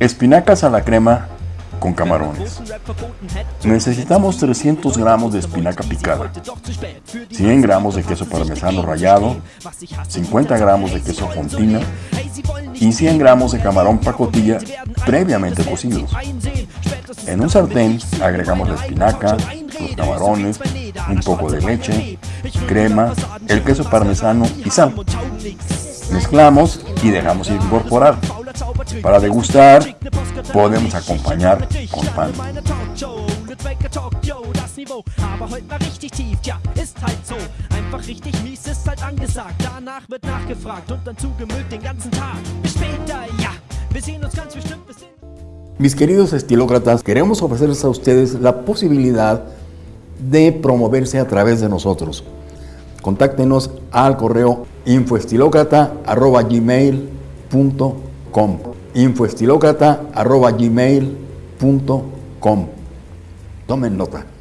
Espinacas a la crema con camarones. Necesitamos 300 gramos de espinaca picada, 100 gramos de queso parmesano rallado, 50 gramos de queso fontina y 100 gramos de camarón pacotilla previamente cocidos. En un sartén agregamos la espinaca, los camarones, un poco de leche, crema, el queso parmesano y sal. Mezclamos y dejamos incorporar. Para degustar, podemos acompañar con pan. Mis queridos estilócratas, queremos ofrecerles a ustedes la posibilidad de promoverse a través de nosotros. Contáctenos al correo infoestilocrata.gmail.com infoestilocrata.gmail.com Tomen nota.